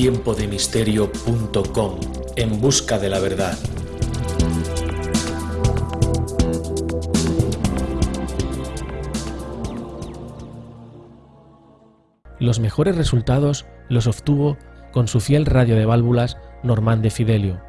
tiempodemisterio.com En busca de la verdad. Los mejores resultados los obtuvo con su fiel radio de válvulas Normand de Fidelio.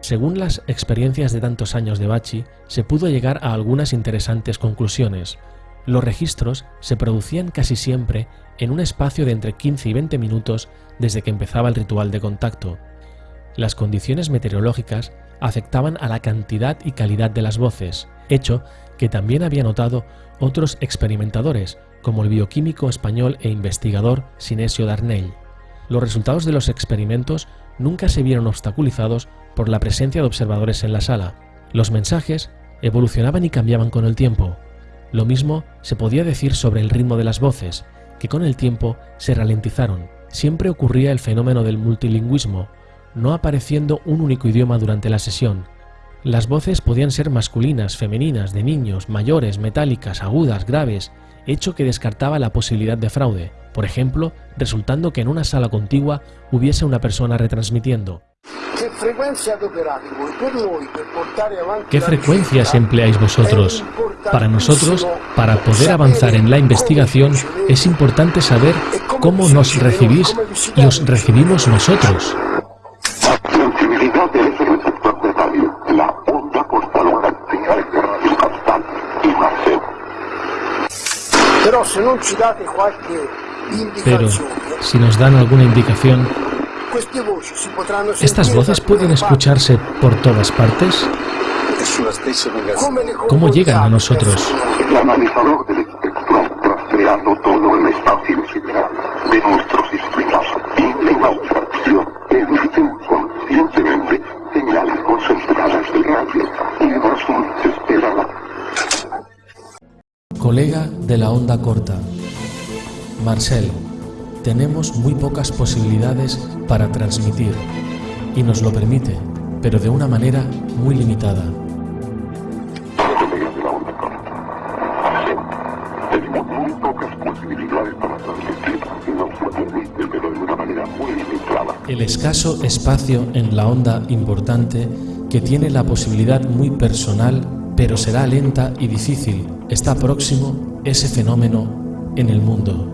Según las experiencias de tantos años de Bachi, se pudo llegar a algunas interesantes conclusiones. Los registros se producían casi siempre en un espacio de entre 15 y 20 minutos desde que empezaba el ritual de contacto. Las condiciones meteorológicas afectaban a la cantidad y calidad de las voces, hecho que también había notado otros experimentadores, como el bioquímico español e investigador Sinesio Darnell. Los resultados de los experimentos nunca se vieron obstaculizados por la presencia de observadores en la sala. Los mensajes evolucionaban y cambiaban con el tiempo. Lo mismo se podía decir sobre el ritmo de las voces, que con el tiempo se ralentizaron. Siempre ocurría el fenómeno del multilingüismo, no apareciendo un único idioma durante la sesión. Las voces podían ser masculinas, femeninas, de niños, mayores, metálicas, agudas, graves, hecho que descartaba la posibilidad de fraude, por ejemplo, resultando que en una sala contigua hubiese una persona retransmitiendo. ¿Qué frecuencias empleáis vosotros? Para nosotros, para poder avanzar en la investigación, es importante saber cómo nos recibís y os recibimos nosotros. Pero si nos dan alguna indicación, ¿estas voces pueden escucharse por todas partes? ¿Cómo llegan a nosotros? Colega de la onda corta. Marcel, tenemos muy pocas posibilidades para transmitir y nos lo permite, pero de una manera muy limitada. El escaso espacio en la onda importante que tiene la posibilidad muy personal, pero será lenta y difícil, está próximo ese fenómeno en el mundo.